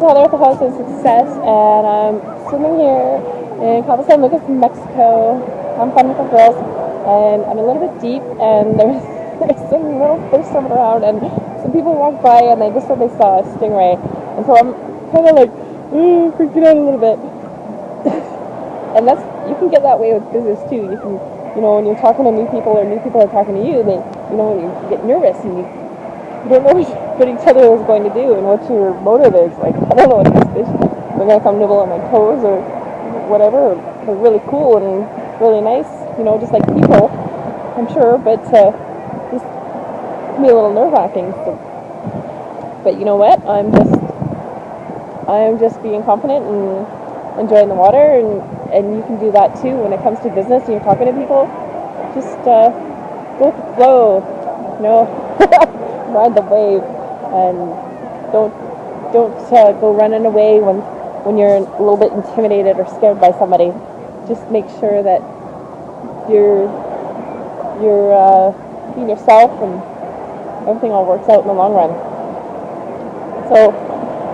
the House of Success, and I'm swimming here in Cabo San Lucas, Mexico. I'm fun with the girls, and I'm a little bit deep, and there's, there's some little fish swimming around, and some people walked by, and they just said they saw a stingray, and so I'm kind of like, ooh, freaking out a little bit. and that's, you can get that way with business too. You can, you know, when you're talking to new people, or new people are talking to you, they, you know, you get nervous, and you, you don't know what each other is going to do and what your motive is. Like, I don't know what these fish, they're going to come nibble on my toes or whatever. They're really cool and really nice, you know, just like people, I'm sure, but uh, just can be a little nerve-wracking. So. But you know what? I'm just, I'm just being confident and enjoying the water, and, and you can do that too when it comes to business and you're talking to people. Just uh, go with the flow, you know. ride the wave and don't don't uh, go running away when when you're a little bit intimidated or scared by somebody. Just make sure that you're you're uh, being yourself and everything all works out in the long run. So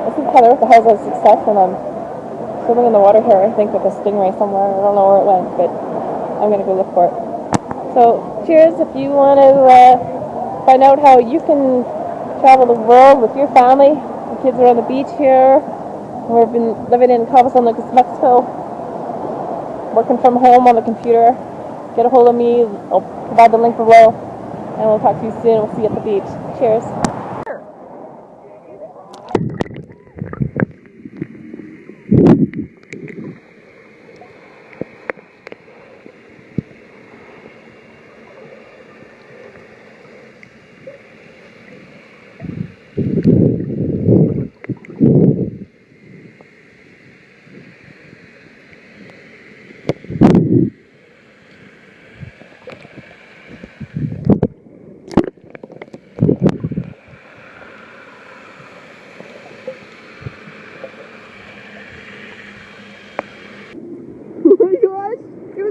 this is Heather with the House of Success and I'm swimming in the water here I think with a stingray somewhere. I don't know where it went but I'm going to go look for it. So cheers if you want to uh, find out how you can travel the world with your family. The kids are on the beach here. We've been living in Cabo San Lucas, Mexico, working from home on the computer. Get a hold of me. I'll provide the link below. And we'll talk to you soon. We'll see you at the beach. Cheers.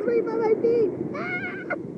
Спасибо, помоги!